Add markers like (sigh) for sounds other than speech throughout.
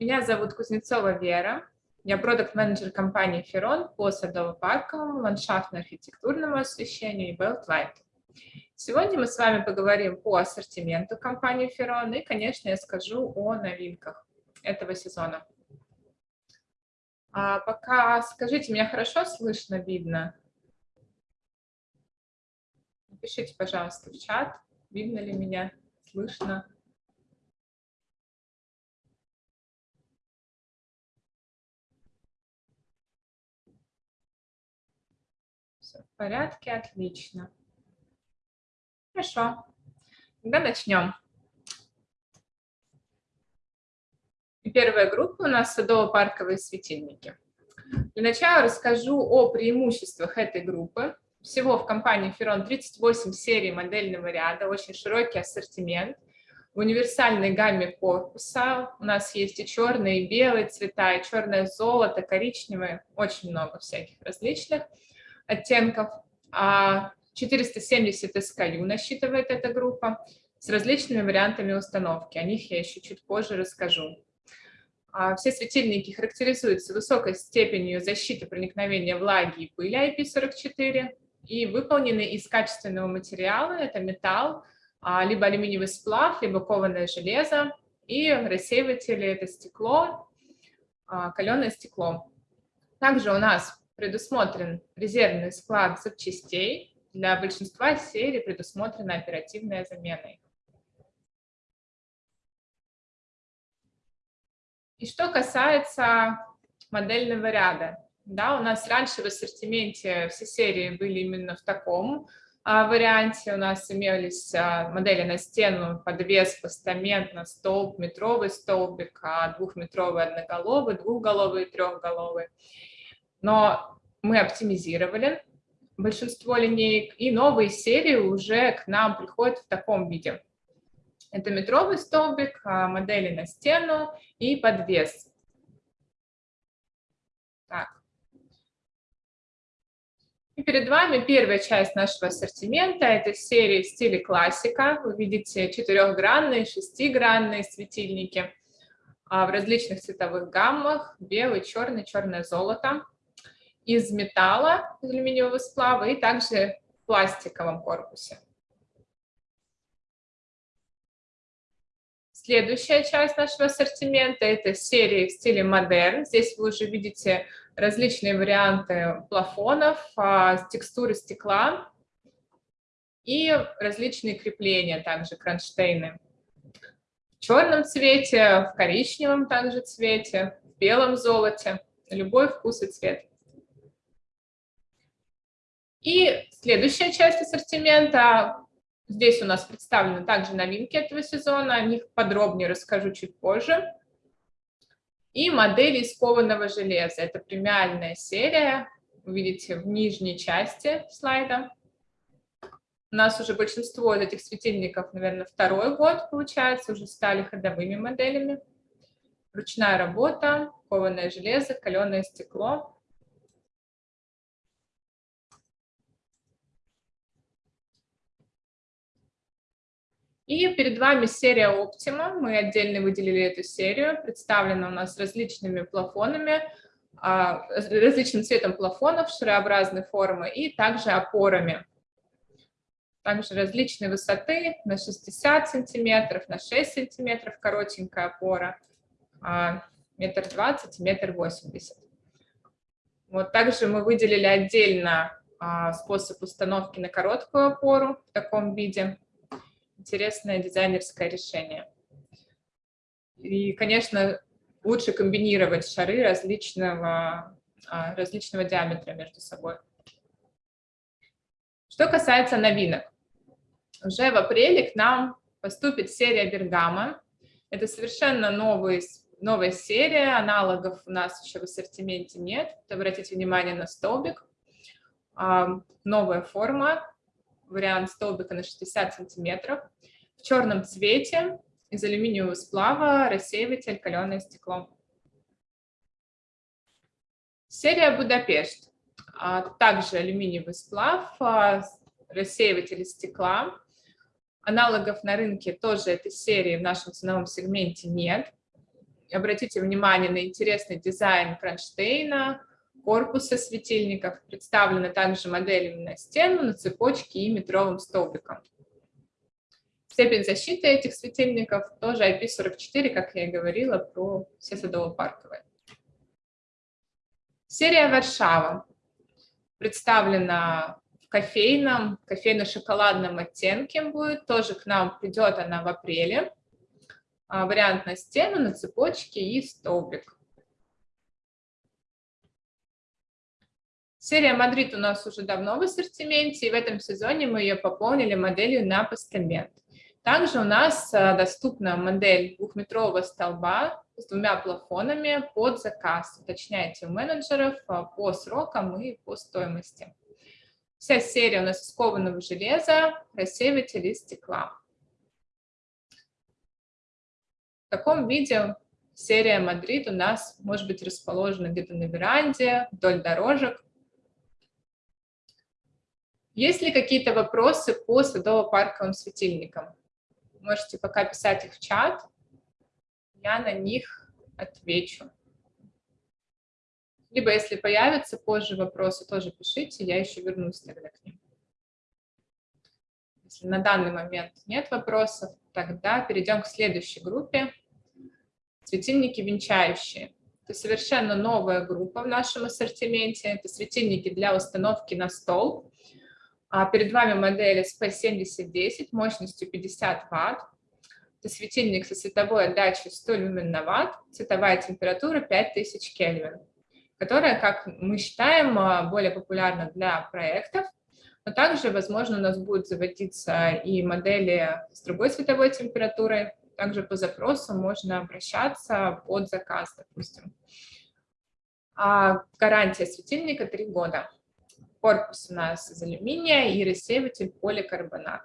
Меня зовут Кузнецова Вера. Я продукт-менеджер компании «Ферон» по садово-парковому, ландшафтно-архитектурному освещению и Beltlight. Сегодня мы с вами поговорим по ассортименту компании «Ферон» и, конечно, я скажу о новинках этого сезона. А пока скажите, меня хорошо слышно, видно? Напишите, пожалуйста, в чат, видно ли меня, слышно. Порядке, отлично. Хорошо, тогда начнем. Первая группа у нас садово-парковые светильники. Для начала расскажу о преимуществах этой группы. Всего в компании Ferron 38 серий модельного ряда, очень широкий ассортимент. В универсальной гамме корпуса у нас есть и черные, и белые цвета, и черное золото, коричневое, очень много всяких различных оттенков. 470 а SKU насчитывает эта группа с различными вариантами установки. О них я еще чуть позже расскажу. А все светильники характеризуются высокой степенью защиты проникновения влаги и пыли IP44 и выполнены из качественного материала, это металл, а, либо алюминиевый сплав, либо кованое железо, и рассеиватели – это стекло, каленое стекло. Также у нас предусмотрен резервный склад запчастей. Для большинства серий предусмотрена оперативная замена. И что касается модельного ряда. Да, у нас раньше в ассортименте все серии были именно в таком а, варианте. У нас имелись а, модели на стену, подвес, постамент, на столб, метровый столбик, а, двухметровый одноголовый, двухголовый трехголовый но мы оптимизировали большинство линеек, и новые серии уже к нам приходят в таком виде. Это метровый столбик, а, модели на стену и подвес. Так. И перед вами первая часть нашего ассортимента. Это серия в стиле классика. Вы видите четырехгранные, шестигранные светильники а, в различных цветовых гаммах. Белый, черный, черное золото из металла, алюминиевого сплава и также в пластиковом корпусе. Следующая часть нашего ассортимента – это серия в стиле модерн. Здесь вы уже видите различные варианты плафонов, а, текстуры стекла и различные крепления, также кронштейны. В черном цвете, в коричневом также цвете, в белом золоте, любой вкус и цвет. И следующая часть ассортимента. Здесь у нас представлены также новинки этого сезона, о них подробнее расскажу чуть позже. И модели из кованого железа. Это премиальная серия, вы видите в нижней части слайда. У нас уже большинство из этих светильников, наверное, второй год, получается, уже стали ходовыми моделями. Ручная работа, кованое железо, каленое стекло. И перед вами серия Optima. Мы отдельно выделили эту серию. Представлена у нас различными плафонами, а, различным цветом плафонов шарообразной формы и также опорами. Также различной высоты на 60 сантиметров, на 6 сантиметров коротенькая опора, а, метр двадцать, метр восемьдесят. Вот также мы выделили отдельно а, способ установки на короткую опору в таком виде интересное дизайнерское решение. И, конечно, лучше комбинировать шары различного, а, различного диаметра между собой. Что касается новинок. Уже в апреле к нам поступит серия Бергама. Это совершенно новый, новая серия, аналогов у нас еще в ассортименте нет. Обратите внимание на столбик. А, новая форма, вариант столбика на 60 сантиметров. В черном цвете из алюминиевого сплава рассеиватель каленое стекло. Серия Будапешт. А, также алюминиевый сплав, а, рассеиватель стекла. Аналогов на рынке тоже этой серии в нашем ценовом сегменте нет. обратите внимание на интересный дизайн кронштейна, корпуса светильников. Представлены также моделями на стену, на цепочке и метровым столбиком. Степень защиты этих светильников тоже IP44, как я и говорила, про все садово-парковые. Серия Варшава представлена в кофейном, кофейно-шоколадном оттенке будет. Тоже к нам придет она в апреле. А, вариант на стену, на цепочке и столбик. Серия Мадрид у нас уже давно в ассортименте, и в этом сезоне мы ее пополнили моделью на постамент. Также у нас а, доступна модель двухметрового столба с двумя плафонами под заказ. Уточняйте у менеджеров а, по срокам и по стоимости. Вся серия у нас из кованого железа, рассеиватель из стекла. В таком виде серия Мадрид у нас может быть расположена где-то на веранде, вдоль дорожек. Есть ли какие-то вопросы по садово-парковым светильникам? Можете пока писать их в чат, я на них отвечу. Либо если появятся позже вопросы, тоже пишите, я еще вернусь тогда к ним. Если на данный момент нет вопросов, тогда перейдем к следующей группе. Светильники венчающие. Это совершенно новая группа в нашем ассортименте. Это светильники для установки на стол. А перед вами модель SP7010 мощностью 50 Вт. Это светильник со световой отдачей 100 люмен на Вт, цветовая температура 5000 Кельвин, которая, как мы считаем, а, более популярна для проектов, но также, возможно, у нас будут заводиться и модели с другой световой температурой. Также по запросу можно обращаться под заказ, допустим. А гарантия светильника 3 года. Корпус у нас из алюминия и рассеиватель поликарбонат.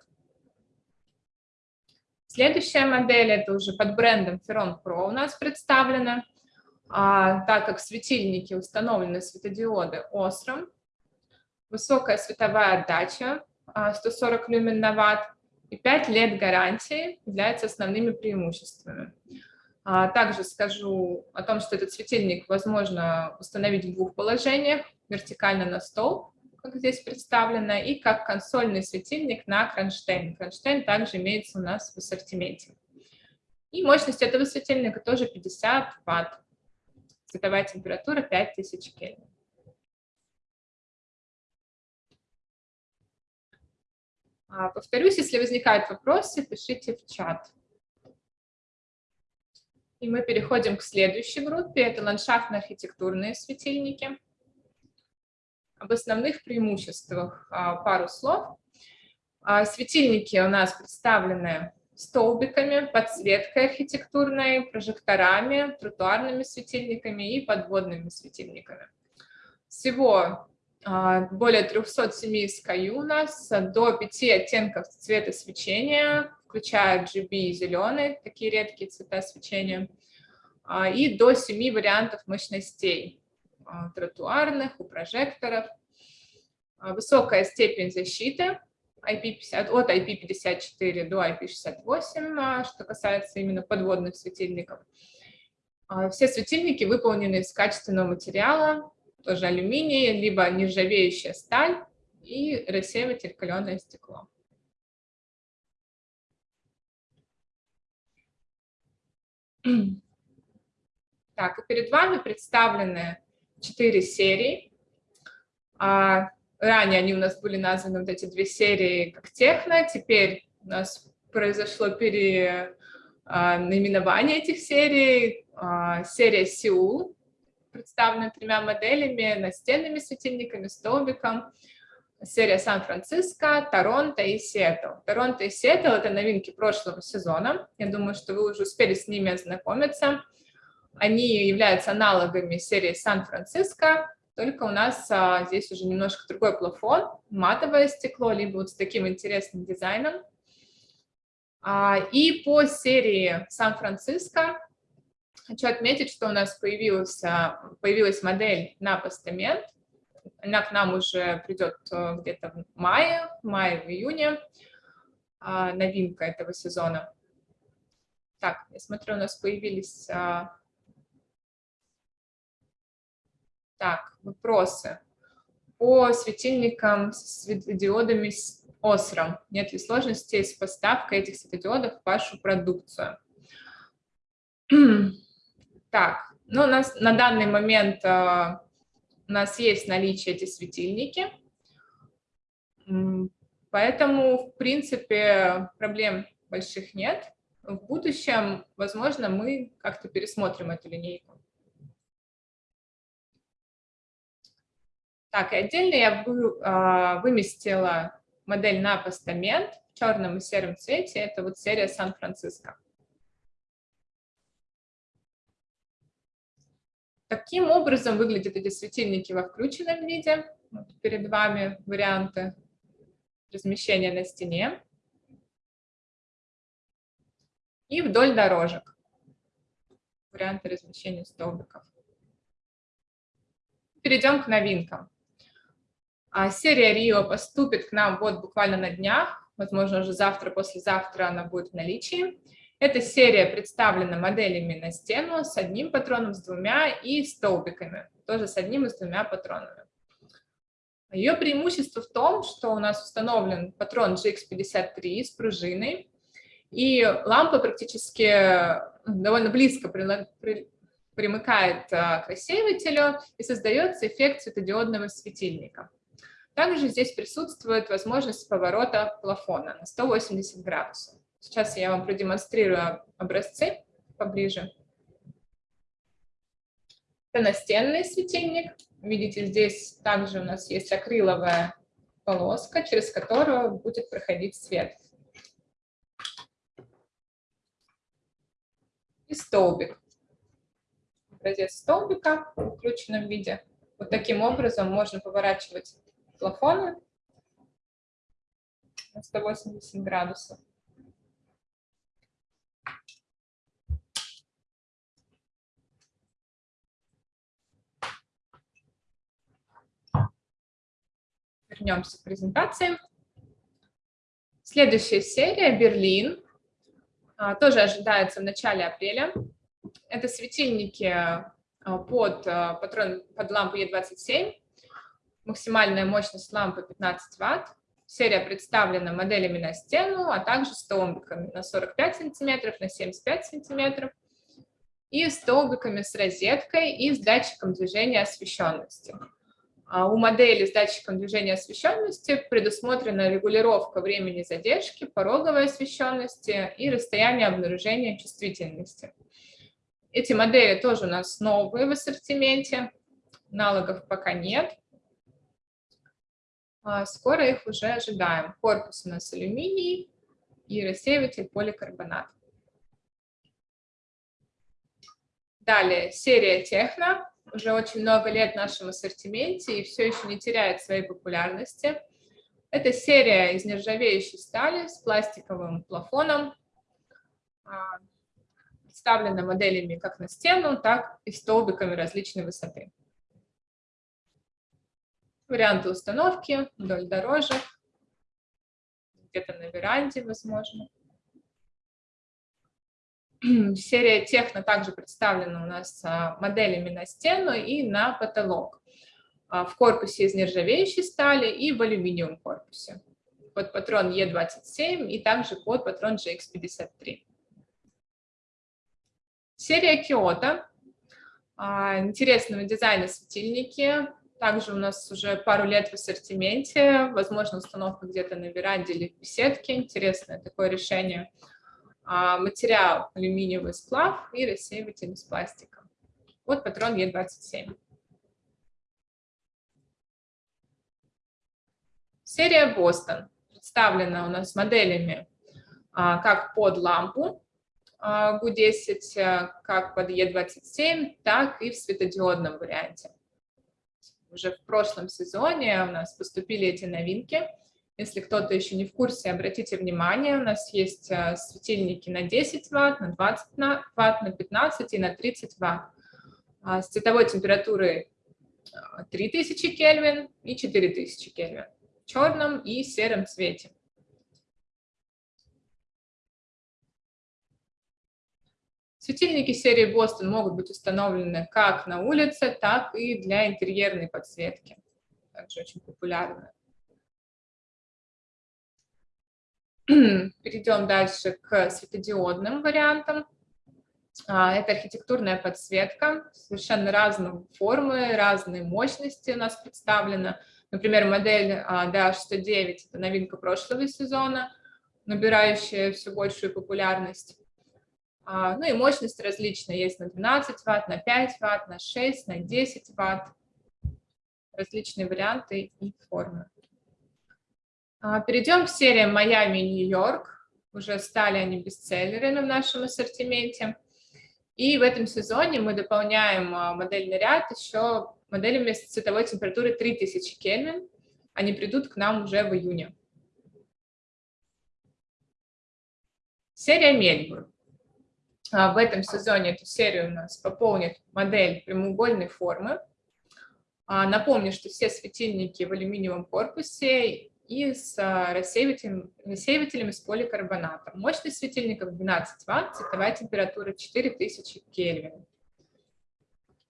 Следующая модель, это уже под брендом Ferron Pro у нас представлена. А, так как светильники установлены светодиоды Osram, высокая световая отдача 140 а, люмен на ватт и 5 лет гарантии являются основными преимуществами. А, также скажу о том, что этот светильник возможно установить в двух положениях, вертикально на стол как здесь представлено, и как консольный светильник на кронштейн. Кронштейн также имеется у нас в ассортименте. И мощность этого светильника тоже 50 Вт. Световая температура 5000 Кельвин. А, повторюсь, если возникают вопросы, пишите в чат. И мы переходим к следующей группе. Это ландшафтно-архитектурные светильники. Об основных преимуществах а, пару слов. А, светильники у нас представлены столбиками, подсветкой архитектурной, прожекторами, тротуарными светильниками и подводными светильниками. Всего а, более 307 SKU у нас, до 5 оттенков цвета свечения, включая GB и зеленый, такие редкие цвета свечения, и до 7 вариантов мощностей. А, тротуарных, у прожекторов. А, высокая степень защиты IP50, от IP54 до IP68, а, что касается именно подводных светильников. Все светильники выполнены из качественного материала, тоже алюминий, либо нержавеющая сталь и рассеиватель каленое стекло. Так, и перед вами представлены четыре серии. А ранее они у нас были названы, вот эти две серии, как техно. Теперь у нас произошло перенаименование этих серий. А, серия Сеул, представлена тремя моделями, настенными светильниками, столбиком. Серия Сан-Франциско, Торонто и Сиэтл. Торонто и Сиэтл – это новинки прошлого сезона. Я думаю, что вы уже успели с ними ознакомиться. Они являются аналогами серии Сан-Франциско, только у нас а, здесь уже немножко другой плафон, матовое стекло, либо вот с таким интересным дизайном. А, и по серии Сан-Франциско хочу отметить, что у нас появилась, появилась модель на постамент. Она к нам уже придет э, где-то в мае, в мае, в июне. А, новинка этого сезона. Так, я смотрю, у нас появились а, Так, вопросы. По светильникам с светодиодами с ОСРом. Нет ли сложностей с поставкой этих светодиодов в вашу продукцию? (clears throat) Так, ну, у нас на данный момент uh, у нас есть наличие эти светильники, поэтому, в принципе, проблем больших нет. В будущем, возможно, мы как-то пересмотрим эту линейку. Так, и отдельно я вы, а, выместила модель на постамент в черном и сером цвете. Это вот серия Сан-Франциско. Таким образом выглядят эти светильники во включенном виде. Вот перед вами варианты размещения на стене. И вдоль дорожек. Варианты размещения столбиков. Перейдем к новинкам. А серия Рио поступит к нам вот буквально на днях, возможно, уже завтра, послезавтра она будет в наличии. Эта серия представлена моделями на стену с одним патроном, с двумя и столбиками, тоже с одним и с двумя патронами. Ее преимущество в том, что у нас установлен патрон GX53 с пружиной, и лампа практически довольно близко примыкает а, к рассеивателю и создается эффект светодиодного светильника. Также здесь присутствует возможность поворота плафона на 180 градусов. Сейчас я вам продемонстрирую образцы поближе. Это настенный светильник. Видите, здесь также у нас есть акриловая полоска, через которую будет проходить свет. И столбик. Образец столбика в включенном виде. Вот таким образом можно поворачивать плафона на 180 градусов. Вернемся к презентации. Следующая серия «Берлин». А, тоже ожидается в начале апреля. Это светильники а, под, а, патрон, под лампу Е27 Максимальная мощность лампы 15 Вт. Серия представлена моделями на стену, а также столбиками на 45 сантиметров, на 75 сантиметров и столбиками с розеткой и с датчиком движения освещенности. А у модели с датчиком движения освещенности предусмотрена регулировка времени задержки, пороговой освещенности и расстояния обнаружения чувствительности. Эти модели тоже у нас новые в ассортименте, аналогов пока нет. А, скоро их уже ожидаем. Корпус у нас алюминий и рассеиватель поликарбонат. Далее, серия Техно. Уже очень много лет в нашем ассортименте и все еще не теряет своей популярности. Это серия из нержавеющей стали с пластиковым плафоном. А, представлена моделями как на стену, так и столбиками различной высоты варианты установки вдоль дорожек, где-то на веранде, возможно. Серия Техно также представлена у нас а, моделями на стену и на потолок. А, в корпусе из нержавеющей стали и в алюминиевом корпусе. Под патрон Е27 и также под патрон GX53. Серия Киото. А, интересного дизайна светильники также у нас уже пару лет в ассортименте, возможно, установка где-то на веранде или в беседке. Интересное такое решение. А, материал алюминиевый сплав и рассеиватель из пластика. Вот патрон Е27. Серия Бостон представлена у нас моделями а, как под лампу GU10, а, как под Е27, так и в светодиодном варианте уже в прошлом сезоне у нас поступили эти новинки. Если кто-то еще не в курсе, обратите внимание, у нас есть э, светильники на 10 Вт, на 20 Вт, на 15 и на 30 Вт. А с цветовой температурой 3000 э, Кельвин и 4000 Кельвин в черном и сером цвете. Светильники серии Бостон могут быть установлены как на улице, так и для интерьерной подсветки. Также очень популярны. (clears throat) Перейдем дальше к светодиодным вариантам. А, это архитектурная подсветка, совершенно разные формы, разные мощности у нас представлена. Например, модель DH109 – это новинка прошлого сезона, набирающая все большую популярность. А, ну и мощность различная, есть на 12 Вт, на 5 Вт, на 6, на 10 Вт. Различные варианты и формы. А, перейдем к сериям Майами и Нью-Йорк. Уже стали они бестселлерами в нашем ассортименте. И в этом сезоне мы дополняем а, модельный ряд еще моделями с цветовой температурой 3000 Кельвин. Они придут к нам уже в июне. Серия Мельбурн. А, в этом сезоне эту серию у нас пополнит модель прямоугольной формы. Напомню, что все светильники в алюминиевом корпусе и с а, рассеивателем, рассеивателями с поликарбонатом. Мощность светильников 12 Вт, цветовая температура 4000 Кельвин.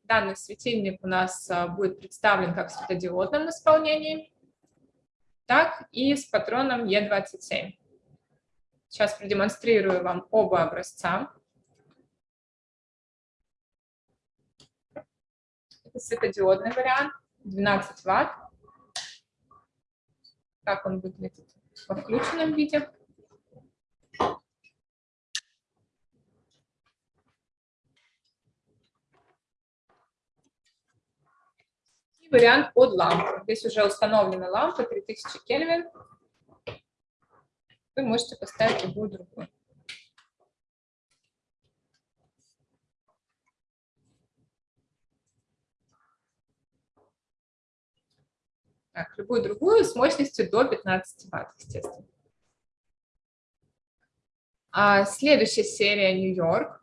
Данный светильник у нас а, будет представлен как в светодиодном исполнении, так и с патроном Е27. Сейчас продемонстрирую вам оба образца. Это светодиодный вариант, 12 Вт как он выглядит во включенном виде. И вариант под лампу. Здесь уже установлена лампа 3000 Кельвин. Вы можете поставить любую другую. Так, любую другую с мощностью до 15 Вт, естественно. А следующая серия Нью-Йорк.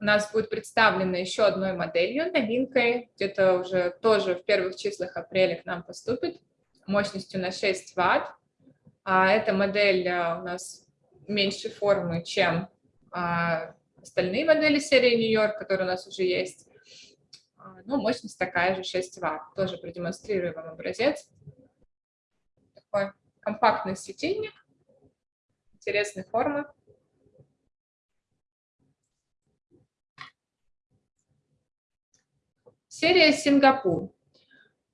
У нас будет представлена еще одной моделью, новинкой, где-то уже тоже в первых числах апреля к нам поступит, мощностью на 6 Вт. А эта модель а, у нас меньшей формы, чем а, остальные модели серии Нью-Йорк, которые у нас уже есть. А, ну, мощность такая же, 6 Вт. Тоже продемонстрирую вам образец. Такой компактный светильник, интересной формы. Серия Сингапур.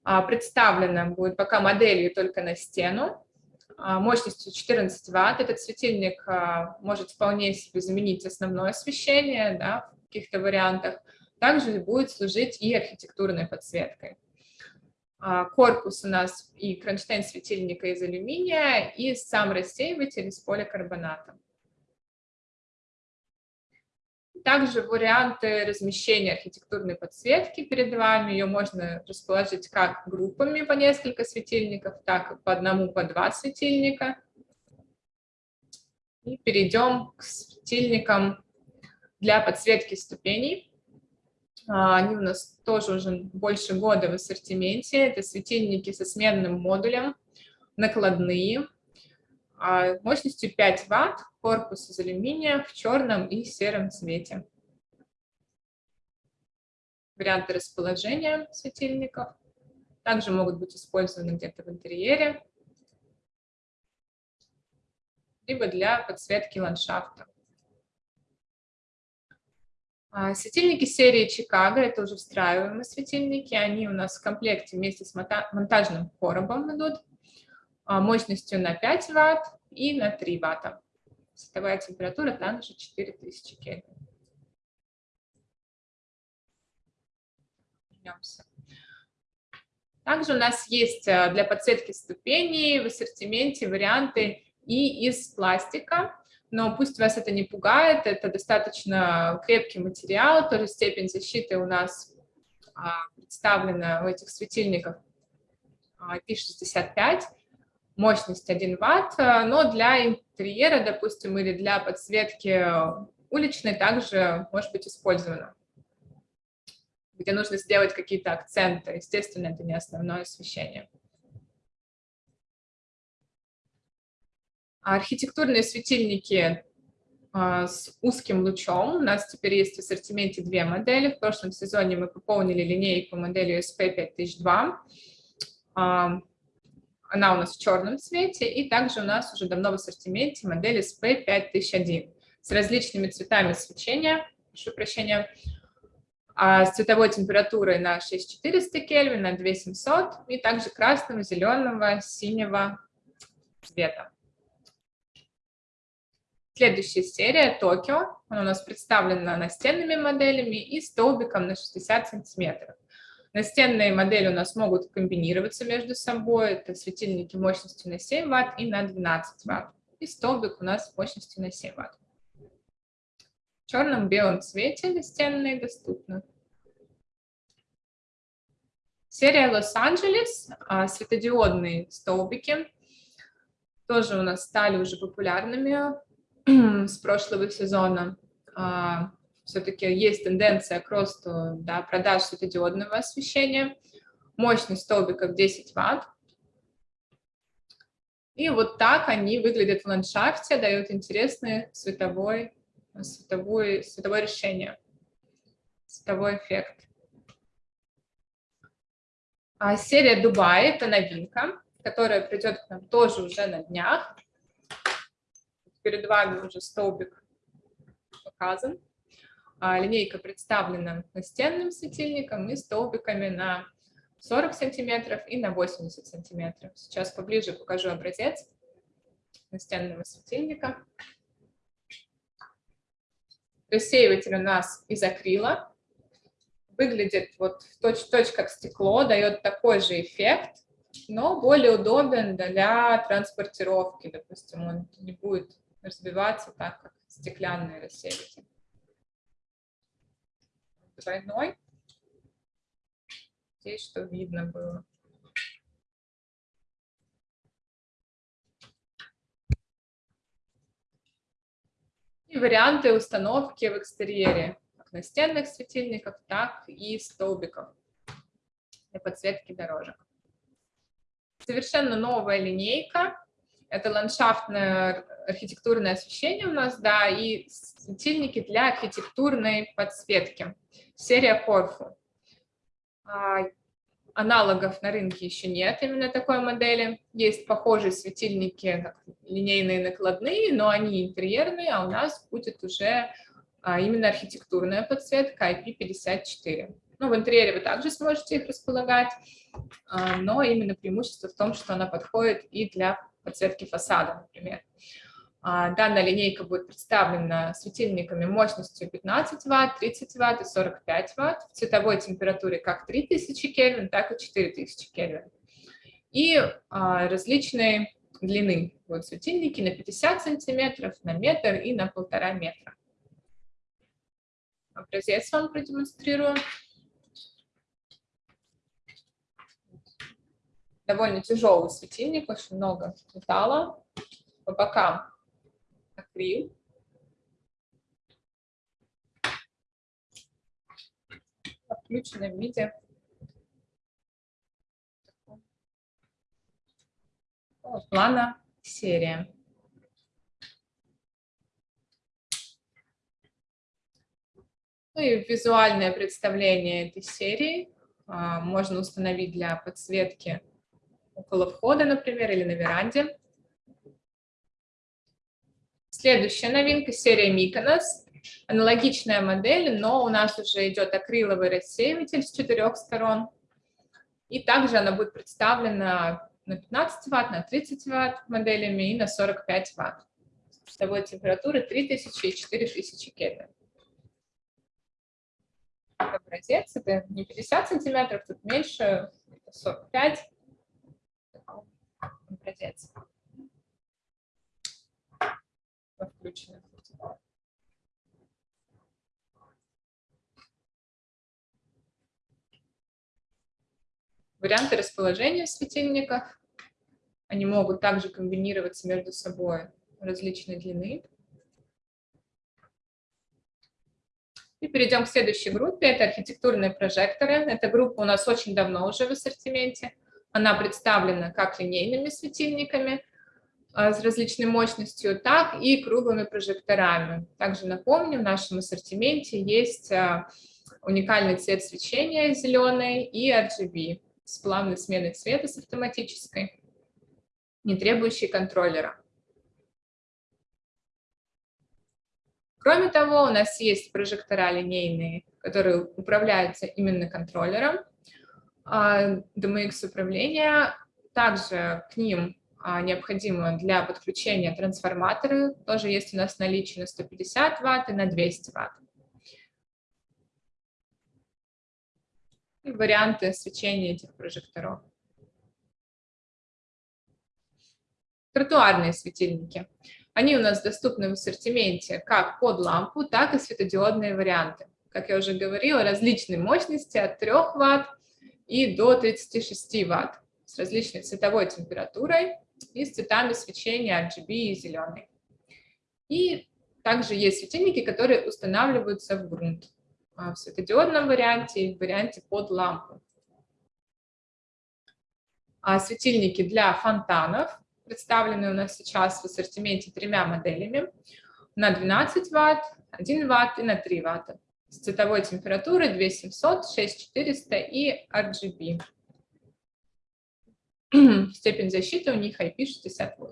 А, представлена будет пока моделью только на стену, а, мощностью 14 Вт. Этот светильник может вполне себе заменить основное освещение да, в каких-то вариантах также будет служить и архитектурной подсветкой. А, корпус у нас и кронштейн светильника из алюминия, и сам рассеиватель из поликарбоната. Также варианты размещения архитектурной подсветки перед вами. Ее можно расположить как группами по несколько светильников, так и по одному, по два светильника. И перейдем к светильникам для подсветки ступеней. А, они у нас тоже уже больше года в ассортименте. Это светильники со сменным модулем, накладные, а, мощностью 5 Вт, корпус из алюминия в черном и сером цвете. Варианты расположения светильников также могут быть использованы где-то в интерьере, либо для подсветки ландшафта. А, светильники серии Чикаго, это уже встраиваемые светильники, они у нас в комплекте вместе с монтажным коробом идут, а, мощностью на 5 Вт и на 3 Вт. Световая температура также 4000 Кельвин. Также у нас есть а, для подсветки ступеней в ассортименте варианты и из пластика, но пусть вас это не пугает, это достаточно крепкий материал, тоже степень защиты у нас а, представлена в этих светильниках IP65, мощность 1 Вт, но для интерьера, допустим, или для подсветки уличной также может быть использовано, где нужно сделать какие-то акценты, естественно, это не основное освещение. Архитектурные светильники а, с узким лучом. У нас теперь есть в ассортименте две модели. В прошлом сезоне мы пополнили линейку моделью SP5002. Она у нас в черном цвете, и также у нас уже давно в ассортименте модель SP5001 с различными цветами свечения, прошу прощения, а с цветовой температурой на 6400 Кельвин, на 2700 и также красного, зеленого, синего цвета. Следующая серия Токио. Она у нас представлена настенными моделями и столбиком на 60 сантиметров. Настенные модели у нас могут комбинироваться между собой. Это светильники мощностью на 7 Вт и на 12 Вт. И столбик у нас мощностью на 7 Вт. В черном-белом цвете настенные доступны. Серия Лос-Анджелес, светодиодные столбики, тоже у нас стали уже популярными (clears throat) с прошлого сезона а, все-таки есть тенденция к росту да, продаж светодиодного освещения. Мощность столбиков 10 Вт. И вот так они выглядят в ландшафте, дают интересное световой, световое, световое решение, световой эффект. А серия Дубай – это новинка, которая придет к нам тоже уже на днях перед вами уже столбик показан. А, линейка представлена настенным светильником и столбиками на 40 сантиметров и на 80 сантиметров. Сейчас поближе покажу образец настенного светильника. Рассеиватель у нас из акрила. Выглядит вот точь-в-точь как стекло, дает такой же эффект, но более удобен для транспортировки. Допустим, он не будет разбиваться так, как стеклянные рассеиватели. Двойной. Здесь что видно было. И варианты установки в экстерьере, как настенных светильников, так и столбиков для подсветки дорожек. Совершенно новая линейка это ландшафтное архитектурное освещение у нас, да, и светильники для архитектурной подсветки. Серия Корфу. А, аналогов на рынке еще нет именно такой модели. Есть похожие светильники, линейные накладные, но они интерьерные, а у нас будет уже а, именно архитектурная подсветка IP54. Ну, в интерьере вы также сможете их располагать, а, но именно преимущество в том, что она подходит и для подсветки фасада, например. А, данная линейка будет представлена светильниками мощностью 15 Вт, 30 Вт и 45 Вт в цветовой температуре как 3000 Кельвин, так и 4000 Кельвин. И а, различные длины будут светильники на 50 сантиметров, на метр и на полтора метра. Образец вам продемонстрирую. довольно тяжелый светильник, очень много металла. По бокам акрил. В включенном виде. Плана серия. Ну и визуальное представление этой серии а, можно установить для подсветки около входа, например, или на веранде. Следующая новинка – серия Mykonos. Аналогичная модель, но у нас уже идет акриловый рассеиватель с четырех сторон. И также она будет представлена на 15 Вт, на 30 Вт моделями и на 45 Вт. Световой температуры 3000 и 4000 Кельвин. Образец, это не 50 сантиметров, тут меньше, 45 образец. Включено. Варианты расположения светильников. Они могут также комбинироваться между собой различной длины. И перейдем к следующей группе. Это архитектурные прожекторы. Эта группа у нас очень давно уже в ассортименте. Она представлена как линейными светильниками, с различной мощностью, так и круглыми прожекторами. Также напомню, в нашем ассортименте есть а, уникальный цвет свечения зеленый и RGB с плавной сменой цвета с автоматической, не требующей контроллера. Кроме того, у нас есть прожектора линейные, которые управляются именно контроллером а, DMX управления. Также к ним а, необходимо для подключения трансформаторы. Тоже есть у нас наличие на 150 Вт и на 200 Вт. И варианты свечения этих прожекторов. Тротуарные светильники. Они у нас доступны в ассортименте как под лампу, так и светодиодные варианты. Как я уже говорила, различные мощности от 3 Вт и до 36 Вт с различной цветовой температурой и с цветами свечения RGB и зеленый. И также есть светильники, которые устанавливаются в грунт а, в светодиодном варианте и в варианте под лампу. А светильники для фонтанов представлены у нас сейчас в ассортименте тремя моделями на 12 Вт, 1 Вт и на 3 Вт с цветовой температурой 2700, 6400 и RGB. (clears throat) Степень защиты у них IP68.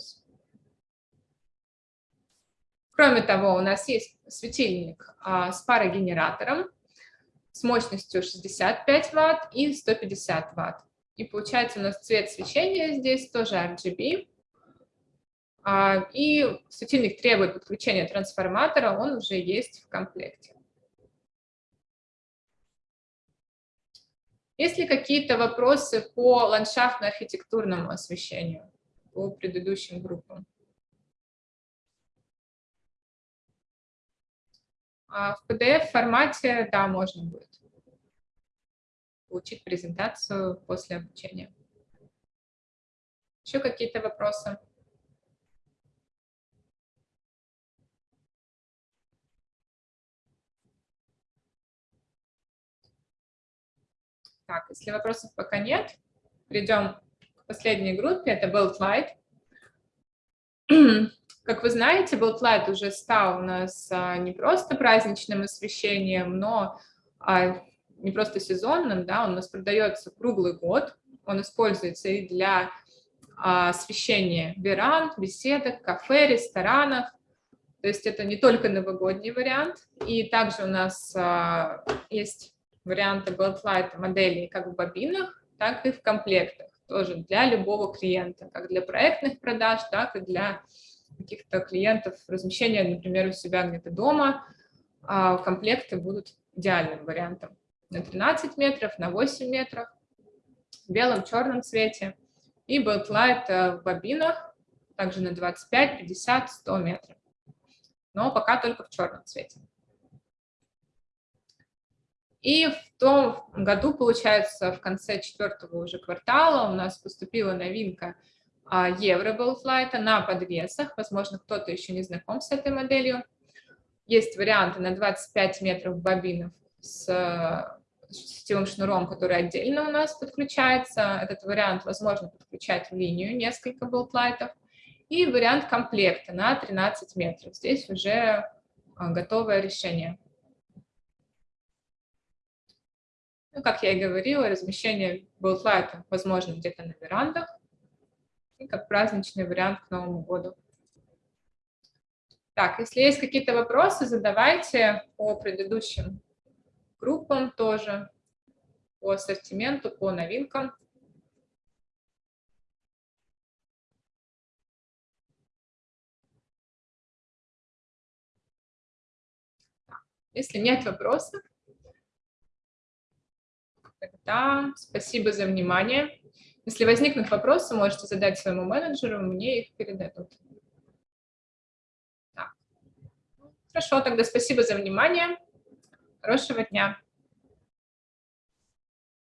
Кроме того, у нас есть светильник а, с парогенератором с мощностью 65 Вт и 150 Вт. И получается у нас цвет свечения здесь тоже RGB. А, и светильник требует подключения трансформатора, он уже есть в комплекте. Есть ли какие-то вопросы по ландшафтно-архитектурному освещению по предыдущим группам? А в PDF-формате, да, можно будет получить презентацию после обучения. Еще какие-то вопросы? Так, если вопросов пока нет, перейдем к последней группе, это Build Light. (clears throat) Как вы знаете, Build Light уже стал у нас а, не просто праздничным освещением, но а, не просто сезонным, да, он у нас продается круглый год, он используется и для а, освещения веранд, беседок, кафе, ресторанов, то есть это не только новогодний вариант, и также у нас есть варианты Blacklight моделей как в бобинах, так и в комплектах, тоже для любого клиента, как для проектных продаж, так и для каких-то клиентов размещения, например, у себя где-то дома, а комплекты будут идеальным вариантом. На 13 метров, на 8 метров, в белом, черном цвете. И Backlight э, в бобинах, также на 25, 50, 100 метров. Но пока только в черном цвете. И в том году, получается, в конце четвертого уже квартала у нас поступила новинка а, Евро Light на подвесах. Возможно, кто-то еще не знаком с этой моделью. Есть варианты на 25 метров бобинов с сетевым шнуром, который отдельно у нас подключается. Этот вариант возможно подключать в линию несколько болтлайтов. И вариант комплекта на 13 метров. Здесь уже а, готовое решение. Ну, как я и говорила, размещение Buildlight возможно где-то на верандах и как праздничный вариант к Новому году. Так, если есть какие-то вопросы, задавайте по предыдущим группам тоже, по ассортименту, по новинкам. Если нет вопросов, Тогда спасибо за внимание. Если возникнут вопросы, можете задать своему менеджеру, мне их передадут. Так. Хорошо, тогда спасибо за внимание. Хорошего дня.